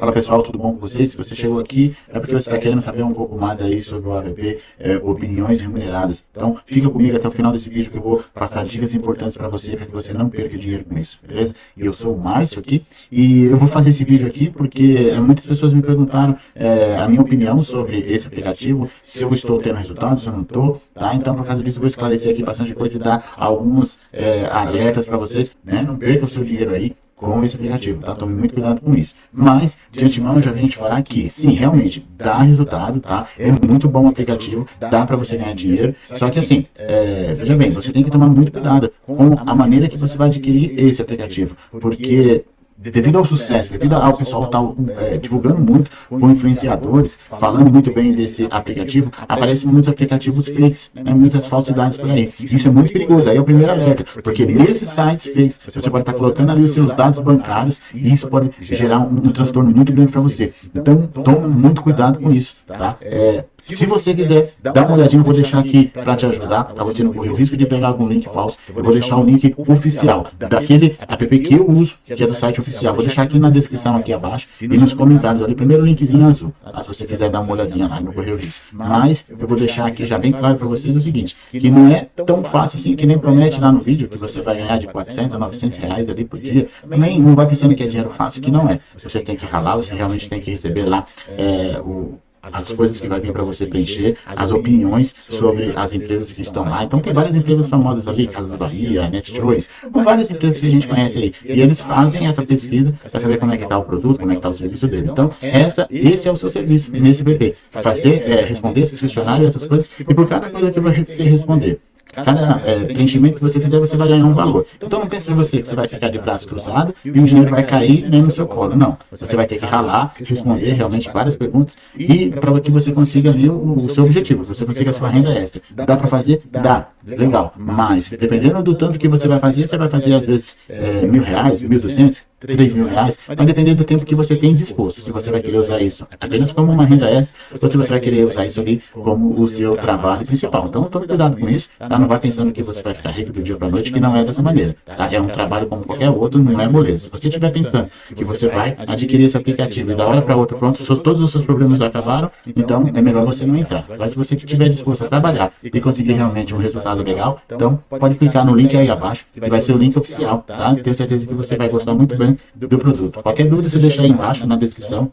Fala pessoal, tudo bom com vocês? Se você chegou aqui é porque você está querendo saber um pouco mais aí sobre o AVP, é, opiniões remuneradas. Então fica comigo até o final desse vídeo que eu vou passar dicas importantes para você, para que você não perca dinheiro com isso, beleza? Eu sou o Márcio aqui e eu vou fazer esse vídeo aqui porque muitas pessoas me perguntaram é, a minha opinião sobre esse aplicativo, se eu estou tendo resultados, se eu não estou, tá? Então por causa disso eu vou esclarecer aqui bastante coisa e dar alguns é, alertas para vocês, né? Não perca o seu dinheiro aí, com esse aplicativo, tá? Tome muito cuidado com isso. Mas, de antemão, já vim te falar que, sim, realmente, dá resultado, tá? É muito bom o aplicativo, dá para você ganhar dinheiro. Só que, assim, é, veja bem, você tem que tomar muito cuidado com a maneira que você vai adquirir esse aplicativo. Porque devido ao sucesso, devido ao pessoal estar tá, é, divulgando muito com influenciadores, falando muito bem desse aplicativo, aparecem muitos aplicativos fakes, né, muitas falsidades por aí. Isso é muito perigoso, aí é o primeiro alerta, porque nesses sites fakes você pode estar colocando ali os seus dados bancários e isso pode gerar um, um transtorno muito grande para você. Então, tome muito cuidado com isso, tá? É, se você quiser dar uma olhadinha, eu vou deixar aqui para te ajudar, para você não correr o risco de pegar algum link falso, eu vou deixar o link oficial daquele app que eu uso, que é do site oficial oficial. Vou deixar aqui na descrição aqui abaixo e nos comentários ali, primeiro linkzinho azul, tá? se você quiser dar uma olhadinha lá no Correio disso. Mas eu vou deixar aqui já bem claro para vocês o seguinte, que não é tão fácil assim, que nem promete lá no vídeo, que você vai ganhar de 400 a 900 reais ali por dia, nem, não vai pensando que é dinheiro fácil, que não é. Você tem que ralar, você realmente tem que receber lá é, o as coisas que vai vir para você preencher, as opiniões sobre as empresas que estão lá. Então tem várias empresas famosas ali, Casas Bahia, NetChoice, várias empresas que a gente conhece aí. E eles fazem essa pesquisa para saber como é que está o produto, como é que está o serviço dele. Então essa, esse é o seu serviço nesse PP. Fazer, é, responder esses questionários, essas coisas, e por cada coisa que você responder, Cada é, preenchimento que você fizer, você vai ganhar um valor. Então não pense você que você vai ficar de braço cruzado e o dinheiro vai cair nem no seu colo. Não. Você vai ter que ralar, responder realmente várias perguntas e para que você consiga ali o, o, seu objetivo, você consiga a sua renda extra. Dá para fazer? Dá. Legal. Mas dependendo do tanto que você vai fazer, você vai fazer às vezes é, mil reais, mil duzentos, 3 mil reais, vai depender do tempo que você tem disposto. Se você vai querer usar isso apenas como uma renda extra, ou se você vai querer usar isso ali como o seu trabalho principal. Então, tome cuidado com isso, tá? Não vai pensando que você vai ficar rico do dia para noite, que não é dessa maneira. Tá? É um trabalho como qualquer outro, não é moleza. Se você estiver pensando que você vai adquirir esse aplicativo e da hora para outra, pronto, todos os seus problemas já acabaram, então é melhor você não entrar. Mas se você estiver disposto a trabalhar e conseguir realmente um resultado legal, então pode clicar no link aí abaixo, que vai ser o link oficial, tá? Tenho certeza que você vai gostar muito bem do produto. Qualquer dúvida, você deixa aí embaixo na descrição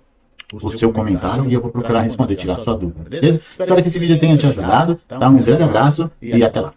o seu comentário e eu vou procurar responder, tirar sua dúvida, beleza? Espero que esse vídeo tenha te ajudado, tá? Um grande abraço e até lá.